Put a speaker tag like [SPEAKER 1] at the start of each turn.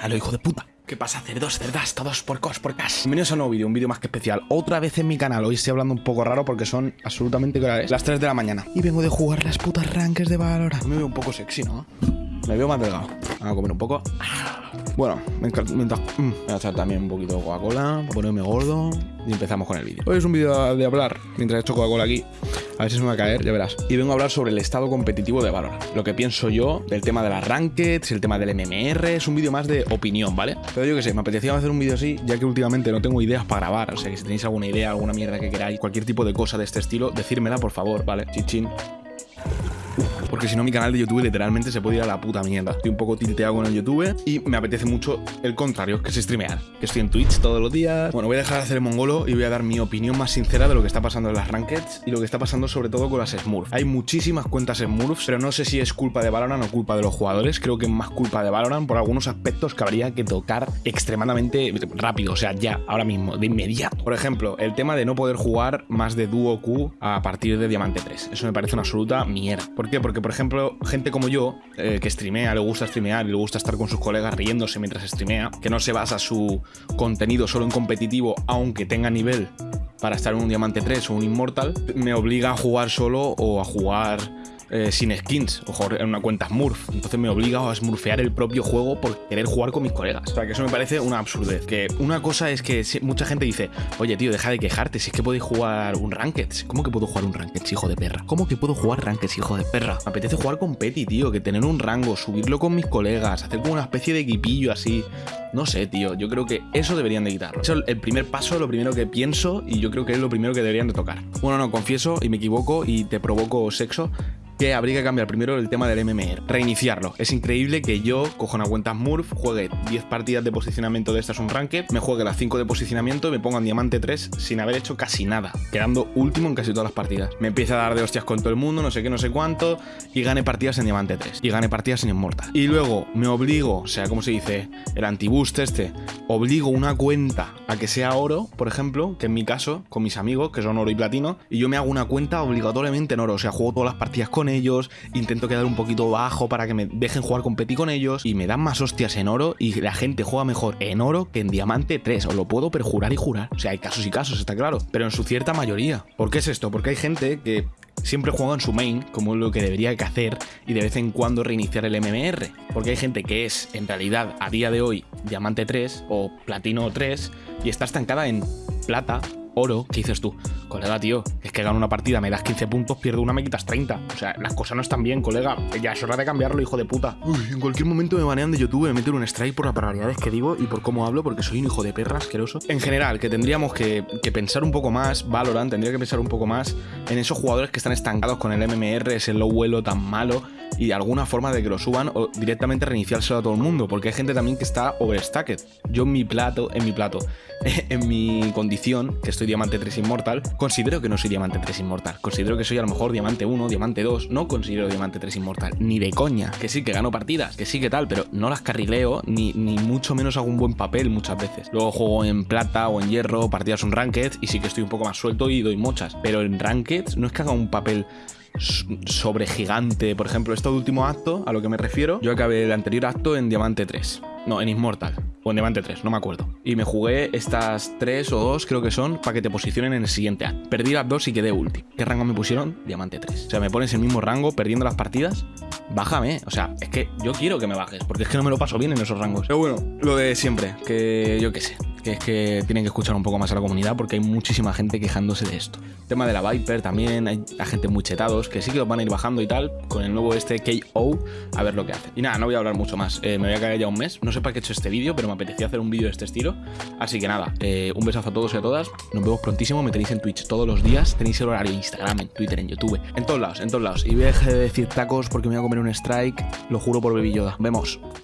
[SPEAKER 1] a lo hijo de puta. ¿Qué pasa, cerdos, cerdas, todos porcos, porcas? Bienvenidos a un nuevo vídeo, un vídeo más que especial. Otra vez en mi canal. Hoy estoy hablando un poco raro porque son absolutamente claras. Las 3 de la mañana. Y vengo de jugar las putas ranques de Valorant. Me veo un poco sexy, ¿no? Me veo más delgado. Vamos a comer un poco. Bueno, mientras, mm, voy a echar también un poquito de Coca-Cola ponerme gordo y empezamos con el vídeo. Hoy es un vídeo de hablar, mientras he hecho Coca-Cola aquí, a ver si se me va a caer, ya verás. Y vengo a hablar sobre el estado competitivo de Valorant. Lo que pienso yo del tema de las rankeds, el tema del MMR, es un vídeo más de opinión, ¿vale? Pero yo qué sé, me apetecía hacer un vídeo así, ya que últimamente no tengo ideas para grabar. O sea, que si tenéis alguna idea, alguna mierda que queráis, cualquier tipo de cosa de este estilo, decírmela, por favor, ¿vale? Chichín. Porque si no, mi canal de YouTube literalmente se puede ir a la puta mierda. Estoy un poco tilteado con el YouTube y me apetece mucho el contrario, que es streamear. Que estoy en Twitch todos los días. Bueno, voy a dejar de hacer el mongolo y voy a dar mi opinión más sincera de lo que está pasando en las rankeds y lo que está pasando sobre todo con las Smurfs. Hay muchísimas cuentas Smurfs, pero no sé si es culpa de Valorant o culpa de los jugadores. Creo que es más culpa de Valorant por algunos aspectos que habría que tocar extremadamente rápido, o sea, ya, ahora mismo, de inmediato. Por ejemplo, el tema de no poder jugar más de dúo Q a partir de Diamante 3. Eso me parece una absoluta mierda. ¿Por qué? Porque, por ejemplo, gente como yo, eh, que streamea, le gusta streamear y le gusta estar con sus colegas riéndose mientras streamea, que no se basa su contenido solo en competitivo, aunque tenga nivel para estar en un Diamante 3 o un Immortal, me obliga a jugar solo o a jugar eh, sin skins o en una cuenta Smurf. Entonces me obliga a smurfear el propio juego por querer jugar con mis colegas. O sea, que eso me parece una absurdez. Que una cosa es que mucha gente dice, oye, tío, deja de quejarte, si es que podéis jugar un Ranked. ¿Cómo que puedo jugar un Ranked, hijo de perra? ¿Cómo que puedo jugar Ranked, hijo de perra? Me apetece jugar con Petty, tío, que tener un rango, subirlo con mis colegas, hacer como una especie de equipillo así. No sé, tío, yo creo que eso deberían de quitarlo. Eso es el primer paso, lo primero que pienso y yo creo que es lo primero que deberían de tocar. Bueno, no, confieso y me equivoco y te provoco sexo que habría que cambiar primero el tema del MMR, reiniciarlo. Es increíble que yo cojo una cuenta Smurf, juegue 10 partidas de posicionamiento de estas un ranked, me juegue las 5 de posicionamiento y me ponga en diamante 3 sin haber hecho casi nada, quedando último en casi todas las partidas. Me empieza a dar de hostias con todo el mundo, no sé qué, no sé cuánto, y gane partidas en diamante 3, y gane partidas en Immortal. Y luego me obligo, o sea, como se dice, el antiboost este, obligo una cuenta a que sea oro, por ejemplo, que en mi caso, con mis amigos, que son oro y platino, y yo me hago una cuenta obligatoriamente en oro, o sea, juego todas las partidas con ellos, intento quedar un poquito bajo para que me dejen jugar con Petit con ellos y me dan más hostias en oro y la gente juega mejor en oro que en diamante 3, os lo puedo perjurar y jurar. O sea, hay casos y casos, está claro, pero en su cierta mayoría. ¿Por qué es esto? Porque hay gente que siempre juega en su main, como es lo que debería que hacer, y de vez en cuando reiniciar el MMR. Porque hay gente que es, en realidad, a día de hoy, Diamante 3 o Platino 3, y está estancada en plata oro, ¿qué dices tú? Colega, tío, es que gano una partida, me das 15 puntos, pierdo una, me quitas 30. O sea, las cosas no están bien, colega. Ya es hora de cambiarlo, hijo de puta. Uy, en cualquier momento me banean de YouTube, me meten un strike por las barbaridades que digo y por cómo hablo, porque soy un hijo de perra asqueroso. En general, que tendríamos que, pensar un poco más, Valorant tendría que pensar un poco más en esos jugadores que están estancados con el MMR, ese low vuelo tan malo y alguna forma de que lo suban o directamente reiniciárselo a todo el mundo, porque hay gente también que está overstacked. Yo en mi plato, en mi plato, en mi condición, que estoy Diamante 3 Inmortal, considero que no soy Diamante 3 Inmortal. Considero que soy a lo mejor Diamante 1, Diamante 2. No considero Diamante 3 Inmortal. Ni de coña. Que sí, que gano partidas, que sí, que tal, pero no las carrileo, ni, ni mucho menos hago un buen papel muchas veces. Luego juego en plata o en hierro, partidas son ranked, y sí que estoy un poco más suelto y doy muchas. Pero en ranked no es que haga un papel sobre gigante. Por ejemplo, este último acto, a lo que me refiero, yo acabé el anterior acto en Diamante 3. No, en Immortal. O en Diamante 3, no me acuerdo. Y me jugué estas tres o dos, creo que son, para que te posicionen en el siguiente acto. Perdí las dos y quedé ulti. ¿Qué rango me pusieron? Diamante 3. O sea, me pones el mismo rango perdiendo las partidas. Bájame. O sea, es que yo quiero que me bajes, porque es que no me lo paso bien en esos rangos. Pero bueno, lo de siempre, que yo qué sé que es que tienen que escuchar un poco más a la comunidad porque hay muchísima gente quejándose de esto. tema de la Viper también, hay gente muy chetados que sí que los van a ir bajando y tal, con el nuevo este KO, a ver lo que hace. Y nada, no voy a hablar mucho más, eh, me voy a caer ya un mes, no sé para qué he hecho este vídeo, pero me apetecía hacer un vídeo de este estilo, así que nada, eh, un besazo a todos y a todas, nos vemos prontísimo, me tenéis en Twitch todos los días, tenéis el horario en Instagram, en Twitter, en YouTube, en todos lados, en todos lados. Y voy a dejar de decir tacos porque me voy a comer un strike, lo juro por Baby Yoda. Vemos.